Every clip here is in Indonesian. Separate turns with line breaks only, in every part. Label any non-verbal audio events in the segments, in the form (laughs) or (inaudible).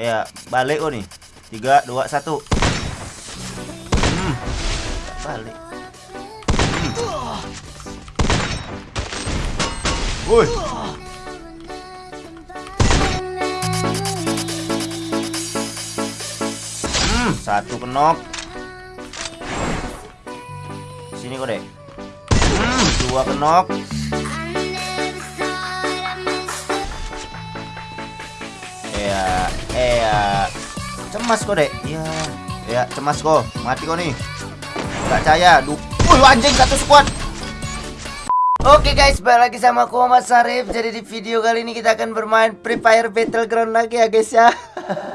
Ya, balik oh nih. Tiga, dua, satu. Hmm. Balik. Hmm. Woi. Hmm, satu kenok. Sini kok, Dek. Hmm, dua kenok. Cemas kok, Dek. Ya, ya, cemas kok. Mati kok nih. Enggak percaya. Duh. Wih, anjing satu squad. Oke guys, balik lagi sama aku Mas Sarif. Jadi di video kali ini kita akan bermain Free Fire Battleground lagi ya guys ya. (laughs)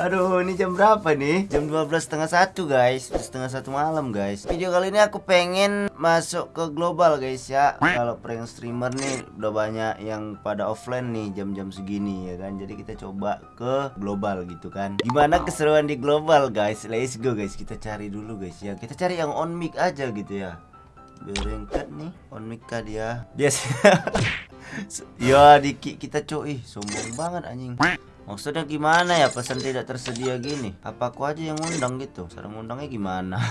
Aduh, ini jam berapa nih? Jam 12 setengah satu guys, setengah satu malam guys. Video kali ini aku pengen masuk ke global guys ya. Kalau prank streamer nih udah banyak yang pada offline nih jam-jam segini ya kan. Jadi kita coba ke global gitu kan. Gimana keseruan di global guys? Let's go guys. Kita cari dulu guys ya. Kita cari yang on mic aja gitu ya. Berengkat nih on mic kah dia. Biasa. (laughs) ya dikit kita cuy, sombong banget anjing. Maksudnya gimana ya pesan tidak tersedia gini? Apa aku aja yang ngundang gitu? Cara ngundangnya gimana?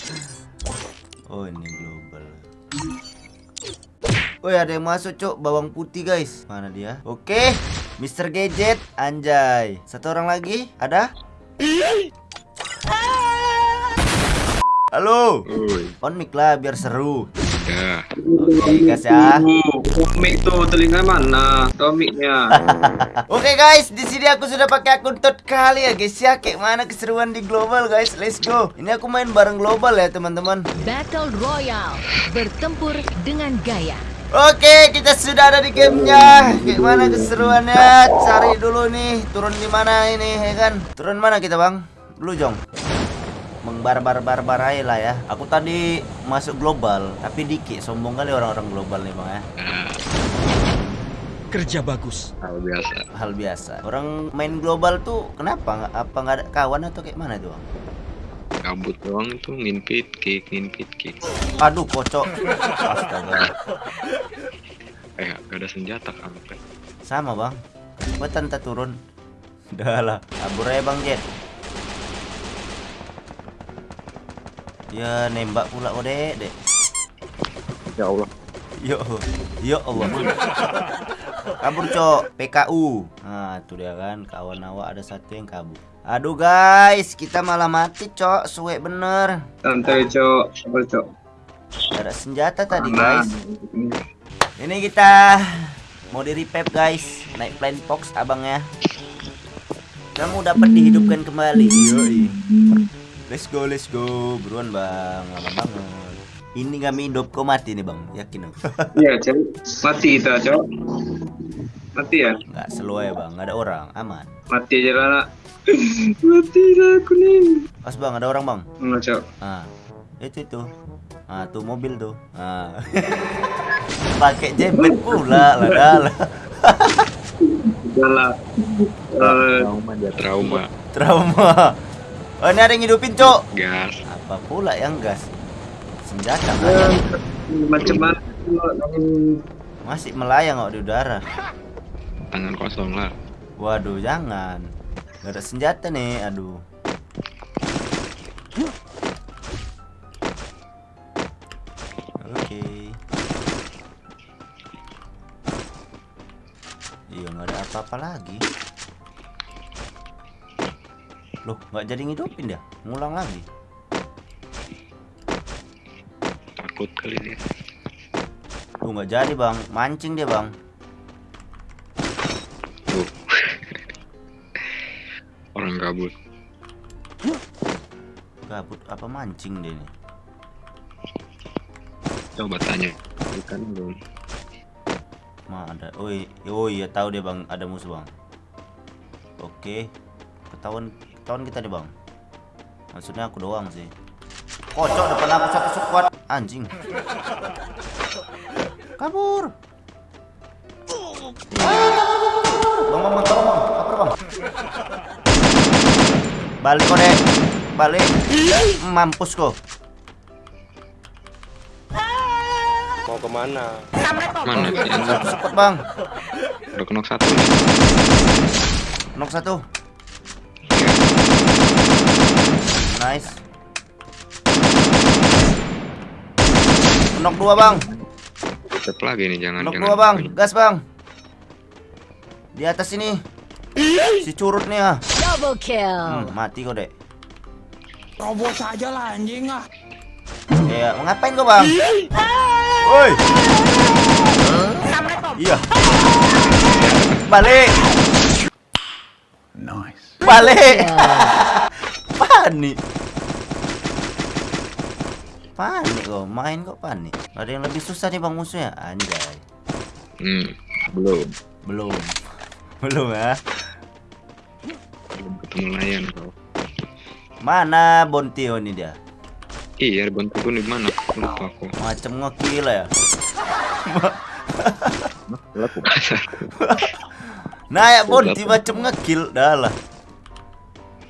(laughs) oh ini global. Woi ada yang masuk cok bawang putih guys Mana dia? Oke Mr. Gadget Anjay Satu orang lagi Ada? Halo
Oi,
On mic lah biar seru
ya.
Oke guys ya
Tomik tuh telinga mana? Tomiknya. (laughs)
Oke guys, di sini aku sudah pakai akun tot kali ya guys ya. Kayak mana keseruan di global guys. Let's go. Ini aku main bareng global ya teman-teman.
Battle Royale bertempur dengan gaya.
Oke, kita sudah ada di gamenya. Kayak mana keseruannya? Cari dulu nih. Turun di mana ini ya kan? Turun mana kita bang? Dulu jong. Mengbarbar barbar aja lah ya. Aku tadi masuk global, tapi dikit sombong kali orang-orang global nih bang ya.
Kerja bagus.
Hal biasa.
Hal biasa. Orang main global tuh kenapa? Apa nggak ada kawan atau kayak mana tuh bang?
Kabut doang itu nginpit kick, nginpit kick.
Aduh, kocok. Astaga.
Eh, gak ada senjata kampret.
Sama, Bang. Gua tante turun. Udah lah. Kabur aja, Bang Jet. Ya, nembak pula kok, Dek, Dek.
Ya Allah.
Yo, yo Allah. kabur, Cok. PKU. Nah, itu dia kan. Kawan awak ada satu yang kabur. Aduh, guys. Kita malah mati, Cok. Suwe bener.
Santai cok, sabar cok.
Ada senjata tadi, guys. Ini kita mau di revive guys, naik plane fox abangnya. Kamu dapat dihidupkan kembali. Yoi. Let's go, let's go. Buruan bang, lama banget. Ini kami hidup kok mati nih bang, yakin aku. (laughs)
Iya cok. Mati kita cok. Mati ya?
Nggak slow ya bang, nggak ada orang, aman.
Mati aja lah. (laughs) nak. Mati lah aku nih.
Pas bang, ada orang bang.
Enggak cok.
Ah, itu itu. Ah, tuh mobil tuh. Ah. (laughs) Pakai jebet pula lah dah.
Udah lah. Eh,
Trauma trauma.
Trauma. Oh, ini ada yang hidupin, Cok.
Gas.
Apa pula yang gas? Senjata
eh,
kan?
macam mana?
Masih melayang kok di udara.
Tangan kosong lah.
Waduh, jangan. Gak ada senjata nih, aduh. Oke. Iya, nggak ada apa-apa lagi. Loh, nggak jadi ngidupin dia. Ngulang lagi.
Takut kali dia.
Tuh nggak jadi, Bang. Mancing dia, Bang.
Tuh. (laughs) Orang kabut.
Gabut apa mancing dia nih?
Coba tanya. Bukan belum.
Ma ada. Oh, oh iya tahu dia bang. Ada musuh bang. Oke. Ketahuan ketahuan kita nih bang. Maksudnya aku doang sih. Kocok depan aku satu squad. Anjing. Kabur. Bang, bang, bang, tolong bang. Kabur bang. Balik kok dek. Balik. Mampus kok.
Mana sih?
Satu squad bang.
Udah kenok satu nih.
Nok satu. Knock dua bang,
Tetap lagi nih jangan
knock
jangan.
dua bang, gas bang. Di atas ini. Si curut nih ah.
Double kill.
Hmm, mati kok dek.
Robos aja lah anjing ah.
Ya, mau ngapain kau bang? Woi. Iya. Balik.
Nice.
Balik. (laughs) panik. Panik kok, main kok panik. Ada yang lebih susah nih bang musuhnya, anjay.
Hmm, belum.
Belum. (laughs) Belum ya.
Belum ketemu layan kau.
Mana Bontio nih dia?
Iya, gue di mana? Lupa aku. (laughs)
Macam ngekil ya. (laughs) Nah ya Bonti macam ngekil dah lah.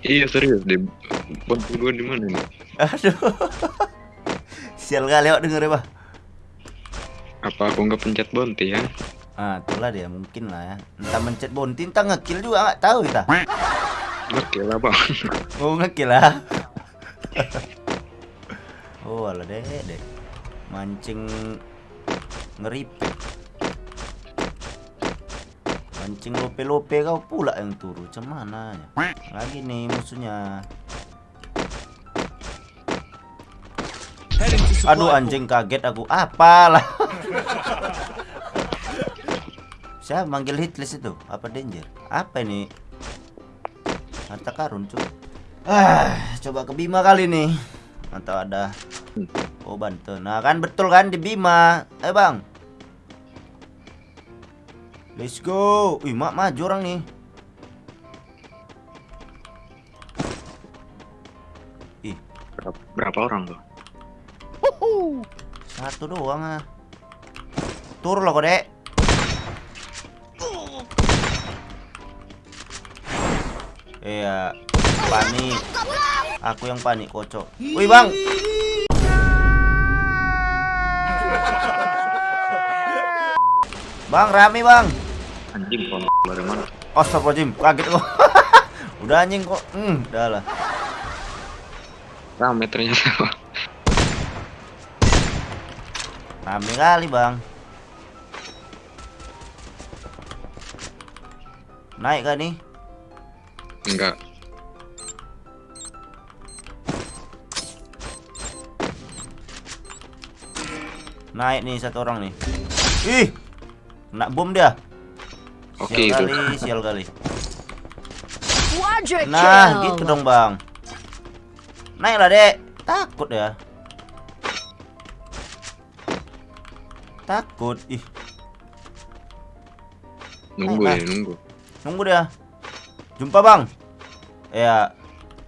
Iya serius deh. Bantu gue di mana nih?
Aduh. Sial kali awak denger ya, Bah.
Apa aku nggak pencet bonti ya?
Ah, itulah dia mungkin lah ya. Entah mencet Bonti, entah ngekill juga nggak tahu kita.
Lah (laughs) bang.
Oh ngekill lah. oh alah deh deh. Mancing ngeripet. Mancing lope-lope kau pula yang turu. Macam mana ya? Lagi nih musuhnya. Aduh anjing kaget aku. Apalah. (laughs) Siapa manggil hitlist itu? Apa danger? Apa ini? Harta karun cuy. Ah, coba ke Bima kali nih. Atau ada Oh Banten. Nah kan betul kan di Bima. Eh bang. Let's go. Wih mak maju orang nih. Ih
Berapa, berapa orang tuh?
Satu doang ah. Tur loh kok dek. Iya, panik. Aku yang panik kocok. Wih bang. Bang rame bang.
Anjing kau dari mana?
Astagfirullahaladzim, kaget kok. (laughs) Udah anjing kok. Hmm, udah lah.
Rame ternyata. Bang.
Rame kali bang. Naik kan nih?
Enggak.
Naik nih satu orang nih. Ih, kena bom dia.
Oke
sial
itu.
kali, sial kali. Nah, gitu dong bang. Naiklah dek. Takut ya. Takut. Ih,
Nunggu ya nunggu.
nunggu dia. Jumpa bang. Ya,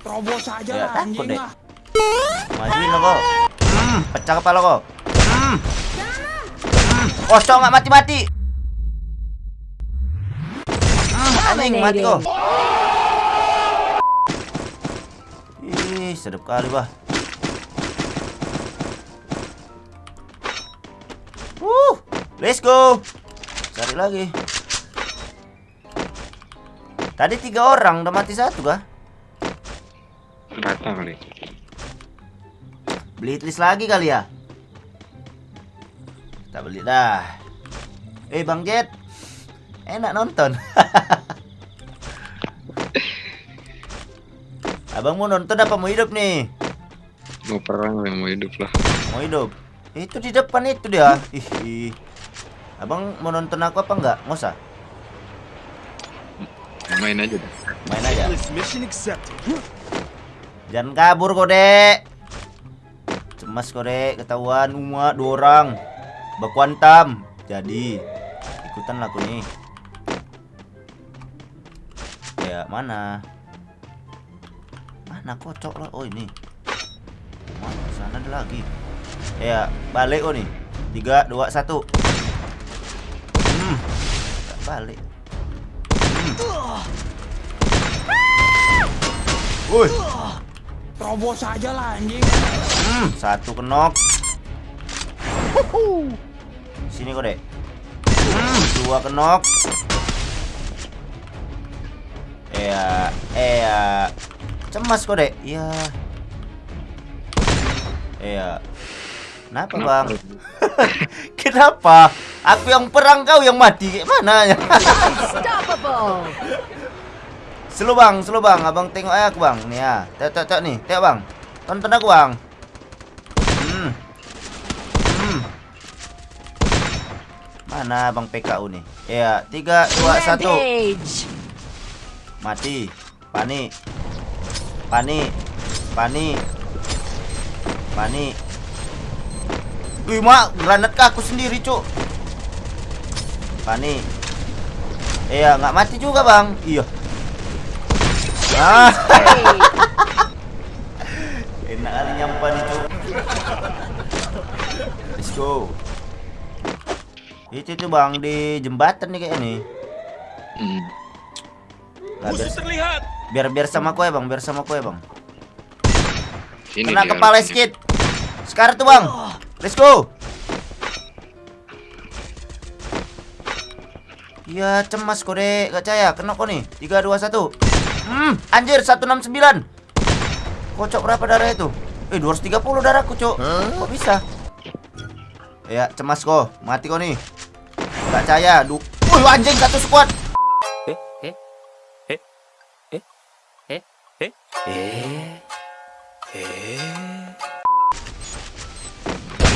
Robos aja
Ya,
lah
takut
anjing
deh.
ah.
majuin lo kok. Hmm, pecah kepala kok. Hmm. Hmm, Kosong nggak mati-mati. Hmm, anjing mati kok. Ih, sedap kali bah. Let's go. Cari lagi. Tadi tiga orang, udah mati satu kah?
Rata kali.
Beli list lagi kali ya? Kita beli dah. Eh Bang Jet, enak nonton. (laughs) Abang mau nonton apa mau hidup nih?
Mau perang yang mau hidup lah.
Mau hidup. Itu di depan itu dia. Ih. Abang mau nonton aku apa enggak? Nggak usah.
Main aja deh.
Main aja. Jangan kabur kok, Dek. Cemas kok, Dek. Ketahuan semua dua orang. Baku. Jadi ikutan aku nih. Ya, mana? Mana kocok lo? Oh, ini. Mana sana ada lagi. Ya, balik oh nih. 3 2 1. Balik. Woi.
Robos aja lah anjing.
Hmm, satu kenok. Sini kok, Dek. Hmm, dua kenok. Eh, ya, eh, ya. Cemas kok, Dek. Ya. Iya. Kenapa
Kenapa?
bang? (laughs) Kenapa? Aku yang perang kau yang mati Kayak mana ya? Slow bang, slow bang. Abang tengok aja aku bang. Nih ya. Tengok, tengok, tengok nih. Tengok bang. Tonton aku bang. Hmm. Hmm. Mana bang PKU nih? Ya, tiga, dua, satu.
Rampage.
Mati. Panik. Panik. Panik. Panik. Wih, mak, granat ke aku sendiri, cuk. Panik. Iya, nggak mati juga, Bang. Iya. Ah, enak kali nyampan itu. Let's go. Itu tuh, Bang, di jembatan nih kayak ini.
Hmm.
Nah, biar, biar biar sama ya, Bang. Biar sama ya, Bang.
Sini
Kena
dia
kepala skit. Sekarang tuh bang. Let's go. Iya cemas kok dek. Gak caya. Kena kok nih. 3, 2, 1. Hmm. Anjir 169. Kocok berapa darah itu? Eh 230 darahku cok. Kok bisa? Ya cemas kok. Mati kok nih. Gak caya. Du Wih anjing satu squad.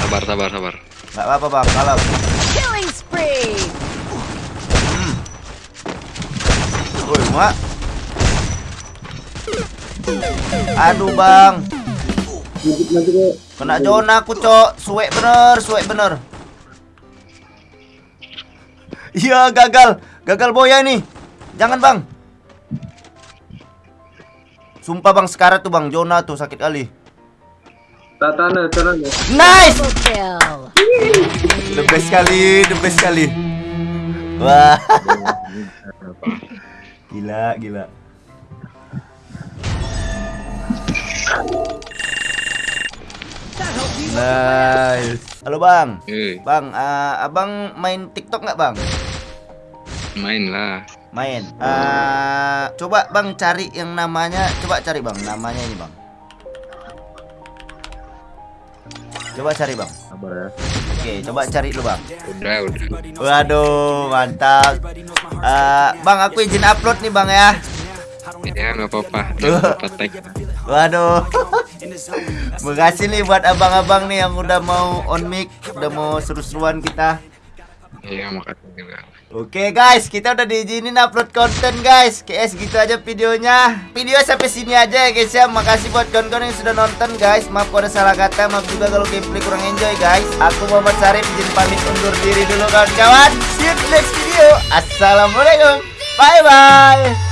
Sabar, sabar, sabar.
Gak apa-apa bang. Kalah.
Killing spree.
Woi, mak. Aduh, Bang. Kena zona aku, Cok. Suek bener, suek bener. Iya, gagal. Gagal boya ini. Jangan, Bang. Sumpah, Bang, sekarang tuh, Bang. Zona tuh sakit kali.
Tatana, tatana.
Nice! The best kali, the best kali. Wah. (laughs) Gila, gila. Nice. Halo bang,
Eh,
bang, eh, abang main TikTok nggak bang?
main lah.
Main. Eh, coba bang cari yang namanya, coba cari bang, namanya ini bang. Coba cari bang.
Sabar ya.
Oke, coba cari dulu bang.
Udah, udah.
Waduh, mantap. Eh, bang, aku izin upload nih bang ya.
Ya, nggak apa-apa. (laughs)
Waduh. (laughs) Makasih nih buat abang-abang nih yang udah mau on mic, udah mau seru-seruan kita.
Iya, makasih juga.
Oke guys, kita udah diizinin upload konten guys. KS gitu aja videonya. Video sampai sini aja ya guys ya. Makasih buat kawan-kawan yang sudah nonton guys. Maaf kalau ada salah kata, maaf juga kalau gameplay kurang enjoy guys. Aku Muhammad Sarif izin pamit undur diri dulu kawan-kawan. See you next video. Assalamualaikum. Bye bye.